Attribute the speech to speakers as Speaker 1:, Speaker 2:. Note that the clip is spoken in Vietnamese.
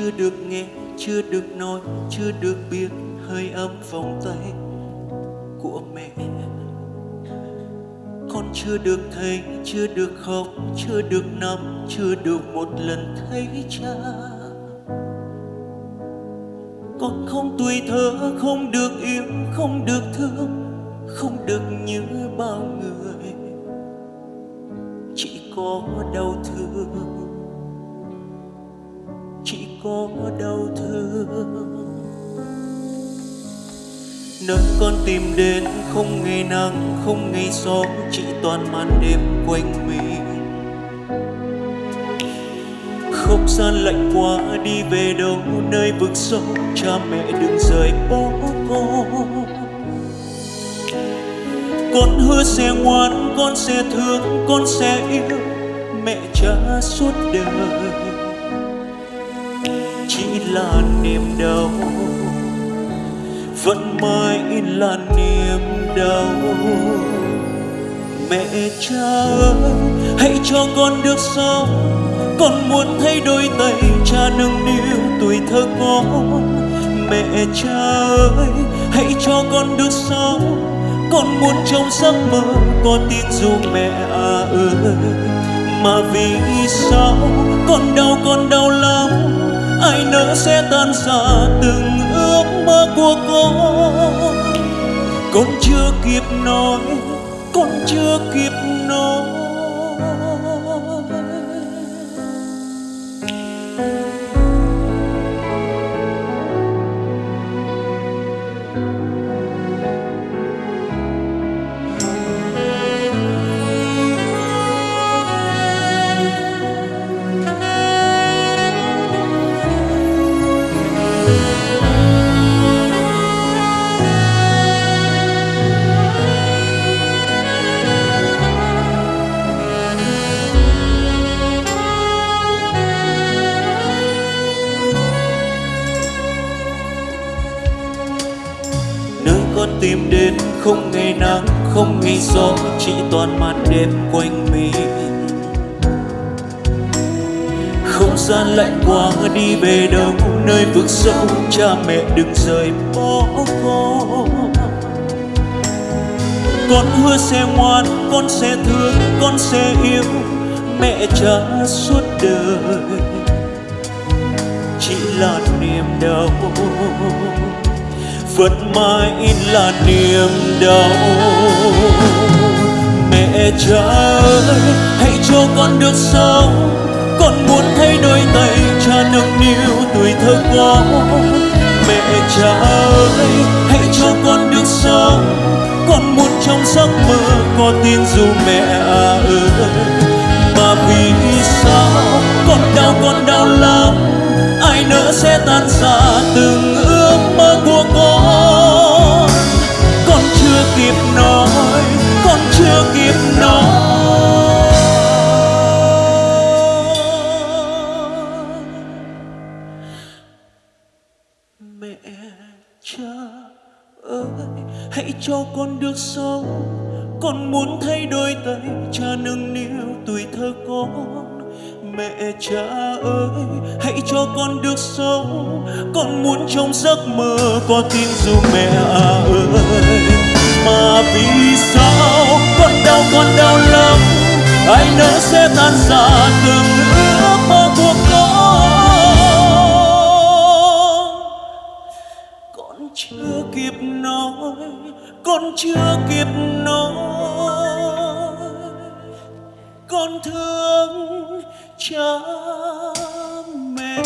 Speaker 1: chưa được nghe, chưa được nói, chưa được biết, hơi ấm vòng tay của mẹ. Con chưa được thấy, chưa được khóc, chưa được nằm, chưa được một lần thấy cha. Con không tuổi thơ, không được yêu, không được thương, không được như bao người. Chỉ có đau thương có đau thương. Nơi con tìm đến không ngày nắng, không ngày gió, chỉ toàn màn đêm quanh mình. Không gian lạnh quá, đi về đâu, nơi vực sâu, cha mẹ đừng rời bỏ con. Con hứa sẽ ngoan, con sẽ thương, con sẽ yêu, mẹ cha suốt đời chỉ là niềm đau. Vẫn mãi là niềm đau. Mẹ cha ơi, hãy cho con được sống. Con muốn thay đôi tay cha nâng niu tuổi thơ con. Mẹ cha ơi, hãy cho con được sống. Con muốn trong giấc mơ có tin dù mẹ à ơi. Mà vì sao con đau con đau lắm? Ai nỡ sẽ tan ra từng ước mơ của con? Con chưa kịp nói, con chưa kịp nói. Tìm đến không ngày nắng, không ngày gió, chỉ toàn màn đêm quanh mình. Không gian lạnh quá, đi về đâu, nơi vực sâu, cha mẹ đừng rời bỏ con con hứa sẽ ngoan, con sẽ thương, con sẽ yêu, mẹ cha suốt đời. Chỉ là niềm đau vẫn mãi là niềm đau. Mẹ cha ơi, hãy cho con được sống. Con muốn thay đôi tay cha nâng niu tuổi thơ con. Mẹ cha ơi, hãy cho con được sống. Con muốn trong giấc mơ có tin dù mẹ à ơi. Mà vì mẹ cha ơi, hãy cho con được sống. Con muốn thay đôi tay cha nâng niu tuổi thơ con. Mẹ cha ơi, hãy cho con được sống. Con muốn trong giấc mơ có tiếng ru mẹ ơi. Mà vì sao con đau con đau lắm? Ai nỡ sẽ tan ra từng chưa kịp nói con chưa kịp nói. Con thương cha mẹ.